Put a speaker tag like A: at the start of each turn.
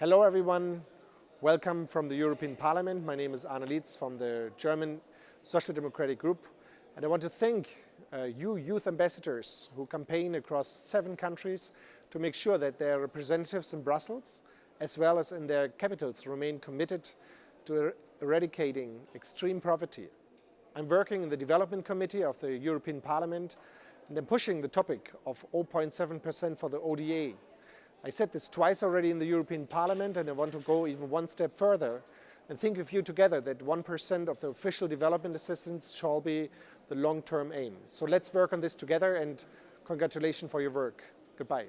A: Hello everyone, welcome from the European Parliament. My name is Arne Lietz from the German Social Democratic Group and I want to thank uh, you youth ambassadors who campaign across seven countries to make sure that their representatives in Brussels as well as in their capitals remain committed to er eradicating extreme poverty. I'm working in the Development Committee of the European Parliament and I'm pushing the topic of 0.7% for the ODA. I said this twice already in the European Parliament and I want to go even one step further and think with you together that 1% of the official development assistance shall be the long-term aim. So let's work on this together and congratulations for your work. Goodbye.